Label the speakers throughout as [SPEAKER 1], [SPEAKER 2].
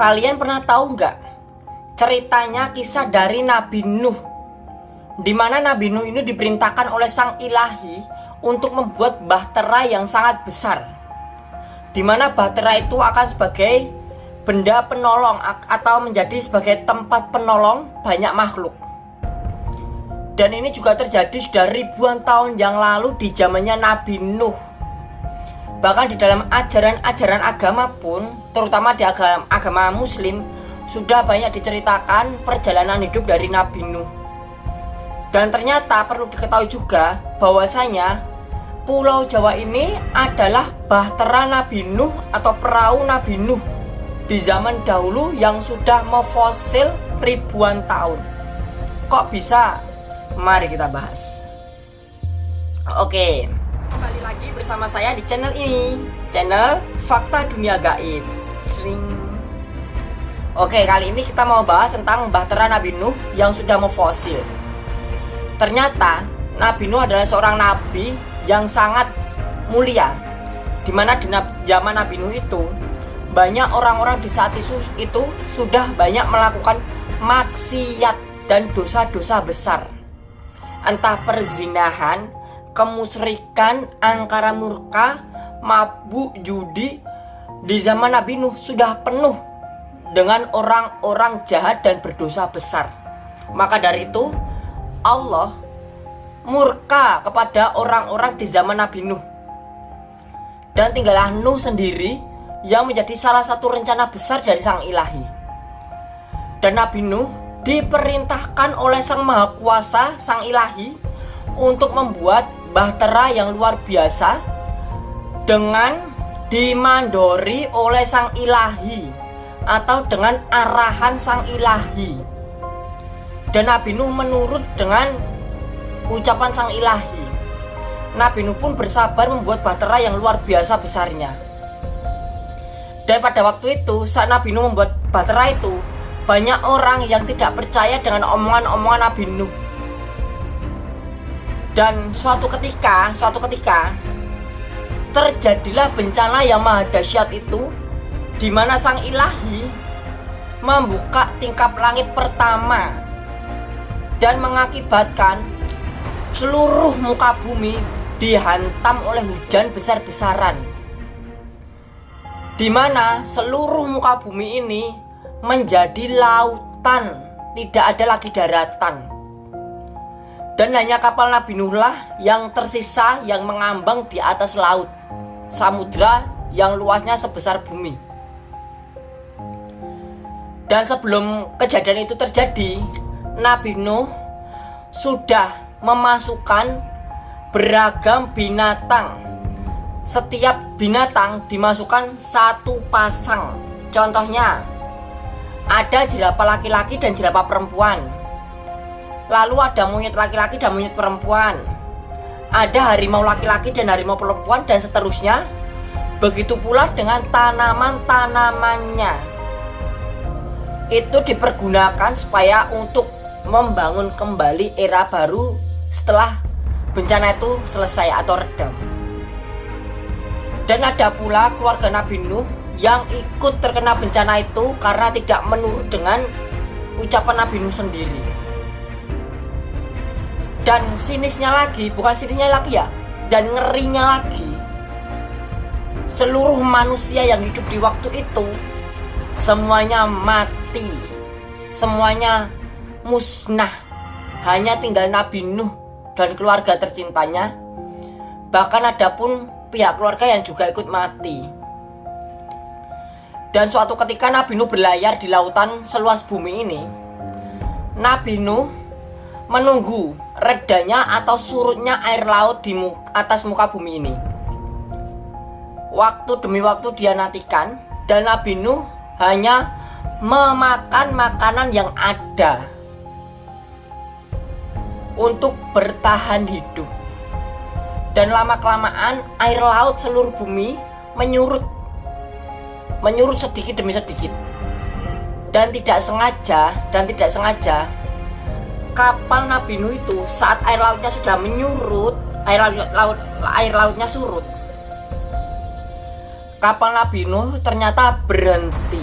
[SPEAKER 1] kalian pernah tahu nggak ceritanya kisah dari Nabi Nuh? Di mana Nabi Nuh ini diperintahkan oleh sang ilahi untuk membuat bahtera yang sangat besar. Di mana bahtera itu akan sebagai benda penolong atau menjadi sebagai tempat penolong banyak makhluk. Dan ini juga terjadi sudah ribuan tahun yang lalu di zamannya Nabi Nuh. Bahkan di dalam ajaran-ajaran agama pun, terutama di agama, agama Muslim, sudah banyak diceritakan perjalanan hidup dari Nabi Nuh. Dan ternyata perlu diketahui juga bahwasanya Pulau Jawa ini adalah bahtera Nabi Nuh atau perahu Nabi Nuh di zaman dahulu yang sudah memfosil ribuan tahun. Kok bisa Mari kita bahas. Oke, kembali lagi bersama saya di channel ini, channel Fakta Dunia Gaib. Sering. Oke, kali ini kita mau bahas tentang Bahtera Nabi Nuh yang sudah memfosil. Ternyata Nabi Nuh adalah seorang nabi yang sangat mulia. Di mana di zaman Nabi Nuh itu banyak orang-orang di saat itu, itu sudah banyak melakukan maksiat dan dosa-dosa besar entah perzinahan, kemusrikan, angkara murka, mabuk, judi di zaman Nabi Nuh sudah penuh dengan orang-orang jahat dan berdosa besar. Maka dari itu Allah murka kepada orang-orang di zaman Nabi Nuh. Dan tinggallah Nuh sendiri yang menjadi salah satu rencana besar dari sang ilahi. Dan Nabi Nuh diperintahkan oleh Sang Maha Kuasa, Sang Ilahi, untuk membuat bahtera yang luar biasa dengan dimandori oleh Sang Ilahi atau dengan arahan Sang Ilahi. Dan Nabi Nuh menurut dengan ucapan Sang Ilahi. Nabi Nuh pun bersabar membuat bahtera yang luar biasa besarnya. Dan pada waktu itu saat Nabi Nuh membuat bahtera itu banyak orang yang tidak percaya dengan omongan-omongan Nabi Nuh. Dan suatu ketika, suatu ketika terjadilah bencana yang maha dahsyat itu di mana sang ilahi membuka tingkap langit pertama dan mengakibatkan seluruh muka bumi dihantam oleh hujan besar-besaran di mana seluruh muka bumi ini menjadi lautan, tidak ada lagi daratan. Dan hanya kapal Nabi Nuhlah yang tersisa yang mengambang di atas laut, samudra yang luasnya sebesar bumi. Dan sebelum kejadian itu terjadi, Nabi Nuh sudah memasukkan beragam binatang. Setiap binatang dimasukkan satu pasang. Contohnya, ada jerapah laki-laki dan jerapah perempuan. Lalu ada monyet laki-laki dan monyet perempuan. Ada harimau laki-laki dan harimau perempuan dan seterusnya. Begitu pula dengan tanaman-tanamannya. Itu dipergunakan supaya untuk membangun kembali era baru setelah bencana itu selesai atau redam. Dan ada pula keluarga Nabi Nuh yang ikut terkena bencana itu karena tidak menurut dengan ucapan Nabi Nuh sendiri. Dan sinisnya lagi, bukan sinisnya lagi ya, dan ngerinya lagi. Seluruh manusia yang hidup di waktu itu semuanya mati, semuanya musnah. Hanya tinggal Nabi Nuh dan keluarga tercintanya. Bahkan ada pun pihak keluarga yang juga ikut mati. Dan suatu ketika Nabi Nuh berlayar di lautan seluas bumi ini Nabi Nuh menunggu redanya atau surutnya air laut di muka, atas muka bumi ini. Waktu demi waktu dia nantikan Dan Nabi Nuh hanya memakan makanan yang ada Untuk bertahan hidup. Dan lama-kelamaan air laut seluruh bumi menyurut menyurut sedikit demi sedikit. Dan tidak sengaja dan tidak sengaja kapal Nabi Nuh itu saat air lautnya sudah menyurut air laut, laut air lautnya surut kapal Nabi Nuh ternyata berhenti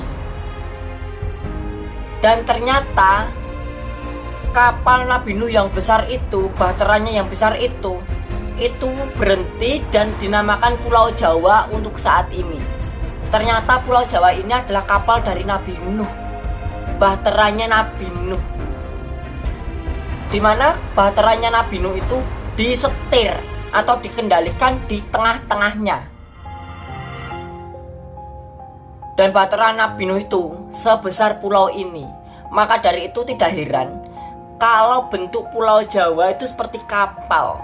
[SPEAKER 1] Dan ternyata kapal Nabi Nuh yang besar itu, bahteranya yang besar itu, itu berhenti dan dinamakan Pulau Jawa untuk saat ini. Ternyata Pulau Jawa ini adalah kapal dari Nabi Nuh. Bahteranya Nabi Nuh. Di mana bahteranya Nabi Nuh itu disetir atau dikendalikan di tengah-tengahnya. Dan bahtera Nabi Nuh itu sebesar pulau ini. Maka dari itu tidak heran kalau bentuk pulau Jawa itu seperti kapal.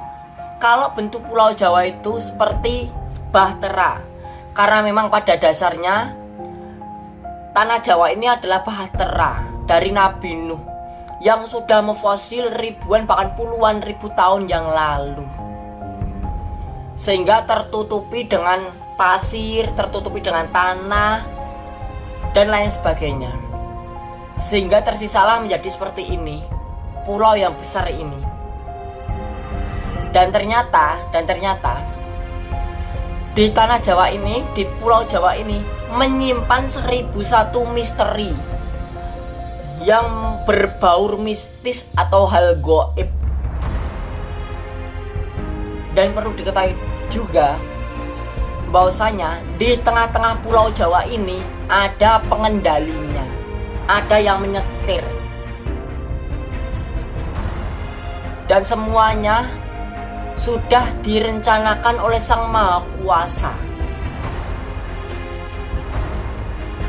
[SPEAKER 1] Kalau bentuk pulau Jawa itu seperti bahtera. Karena memang pada dasarnya tanah Jawa ini adalah bahtera dari Nabi Nuh yang sudah memfosil ribuan bahkan puluhan ribu tahun yang lalu. Sehingga tertutupi dengan pasir, tertutupi dengan tanah dan lain sebagainya. Sehingga tersisalah menjadi seperti ini pulau yang besar ini. Dan ternyata, dan ternyata di tanah Jawa ini, di pulau Jawa ini menyimpan seribu satu misteri yang berbaur mistis atau hal goib. Dan perlu diketahui juga bahwasanya di tengah-tengah pulau Jawa ini ada pengendalinya, ada yang menyetir, dan semuanya sudah direncanakan oleh Sang Maha Kuasa.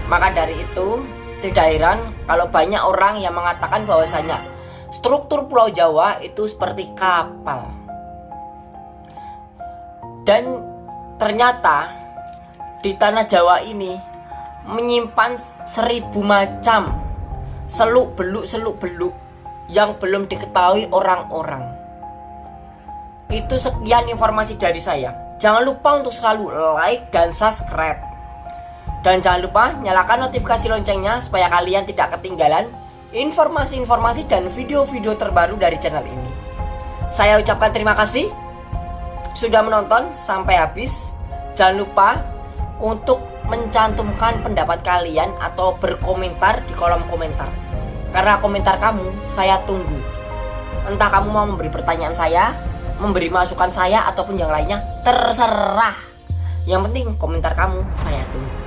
[SPEAKER 1] Maka dari itu, tidak heran kalau banyak orang yang mengatakan bahwasanya struktur Pulau Jawa itu seperti kapal. Dan ternyata di tanah Jawa ini menyimpan seribu macam seluk beluk seluk beluk yang belum diketahui orang-orang. Itu sekian informasi dari saya. Jangan lupa untuk selalu like dan subscribe. Dan jangan lupa nyalakan notifikasi loncengnya supaya kalian tidak ketinggalan informasi-informasi dan video-video terbaru dari channel ini. Saya ucapkan terima kasih sudah menonton sampai habis. Jangan lupa untuk mencantumkan pendapat kalian atau berkomentar di kolom komentar. Karena komentar kamu saya tunggu. Entah kamu mau memberi pertanyaan saya, memberi masukan saya ataupun yang lainnya, terserah. Yang penting komentar kamu saya tunggu.